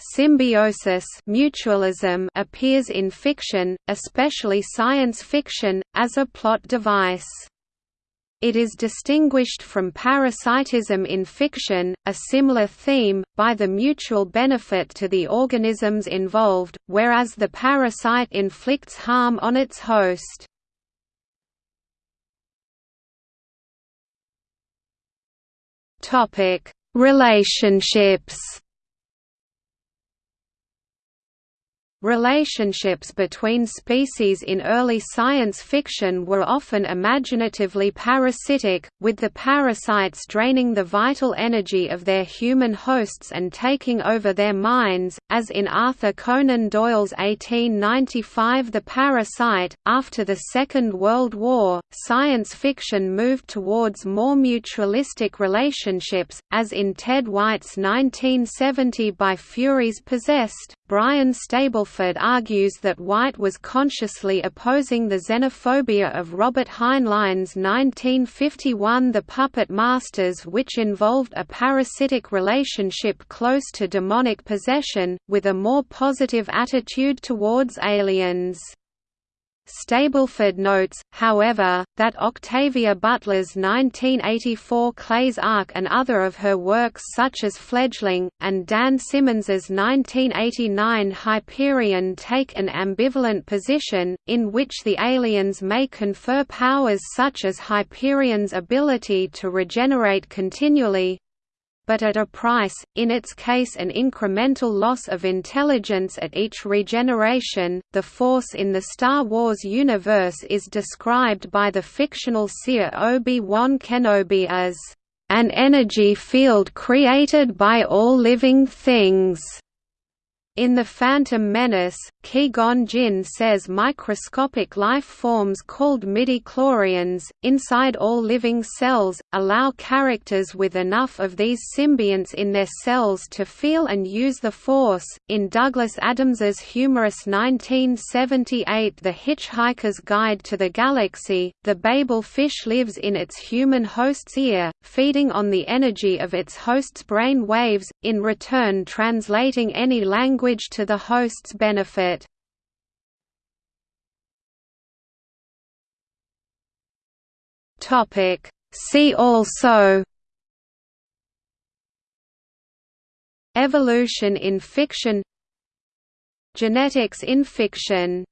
Symbiosis mutualism appears in fiction, especially science fiction, as a plot device. It is distinguished from parasitism in fiction, a similar theme, by the mutual benefit to the organisms involved, whereas the parasite inflicts harm on its host. Relationships Relationships between species in early science fiction were often imaginatively parasitic, with the parasites draining the vital energy of their human hosts and taking over their minds, as in Arthur Conan Doyle's 1895 The Parasite. After the Second World War, science fiction moved towards more mutualistic relationships, as in Ted White's 1970 By Furies Possessed. Brian Stableford argues that White was consciously opposing the xenophobia of Robert Heinlein's 1951 The Puppet Masters which involved a parasitic relationship close to demonic possession, with a more positive attitude towards aliens. Stableford notes, however, that Octavia Butler's 1984 Clay's Ark and other of her works such as Fledgling, and Dan Simmons's 1989 Hyperion take an ambivalent position, in which the aliens may confer powers such as Hyperion's ability to regenerate continually, but at a price, in its case an incremental loss of intelligence at each regeneration. The Force in the Star Wars universe is described by the fictional seer Obi-Wan Kenobi as an energy field created by all living things. In The Phantom Menace, Qui-Gon Jinn says microscopic life forms called midi-chlorians, inside all living cells, allow characters with enough of these symbionts in their cells to feel and use the Force. In Douglas Adams's humorous 1978 The Hitchhiker's Guide to the Galaxy, the Babel fish lives in its human host's ear, feeding on the energy of its host's brain waves, in return translating any language to the host's benefit. Topic See also Evolution in fiction Genetics in fiction